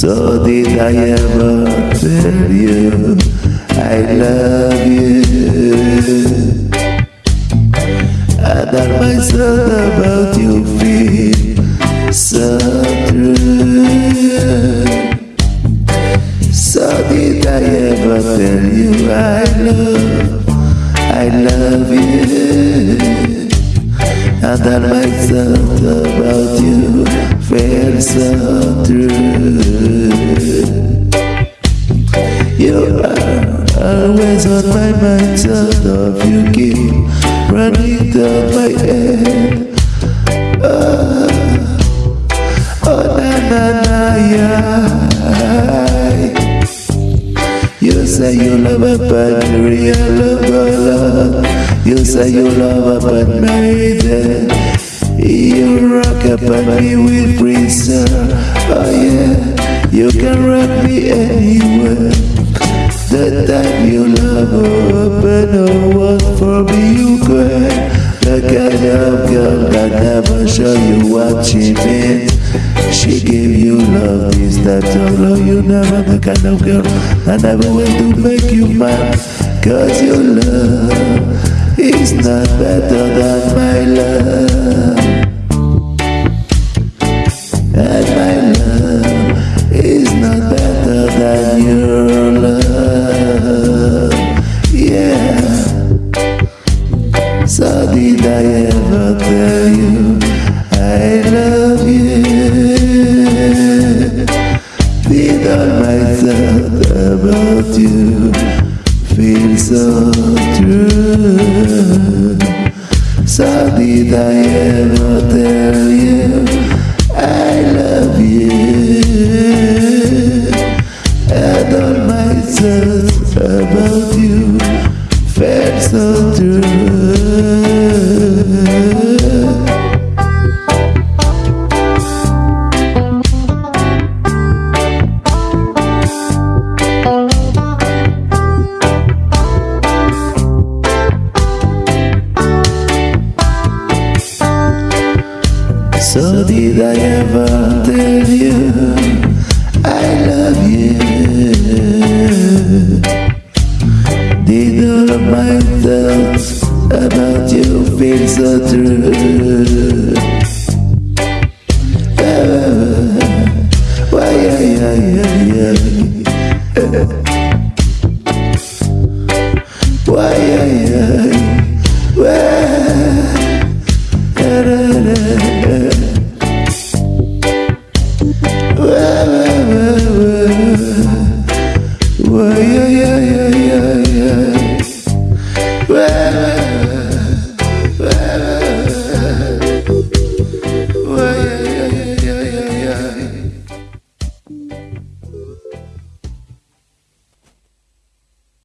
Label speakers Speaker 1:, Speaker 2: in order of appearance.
Speaker 1: So did I ever tell you I love you? I tell myself about you feel so true. So did I ever tell you I love, I love you? And I myself about you feel so true. You are always on my mind, so of you keep running down my head. Oh, oh na na na yeah. You say you love a but real love love. You say you love a but maiden. You rock up on me with freezer. Oh yeah, you can rock me anywhere. The time you love her, but no one for me you cry. The kind of girl that never show you what she means. She give you love, type of love you never the kind of girl that never will to make you mad. Cause your love is not better than my love. Is not better than your love. Yeah. So did I ever tell you I love you? Did all my thought about you feel so true? So did I ever tell you so true. So did I ever tell you I love you? Of my thoughts about you feel so true? Why, yeah, yeah, yeah, yeah. Why.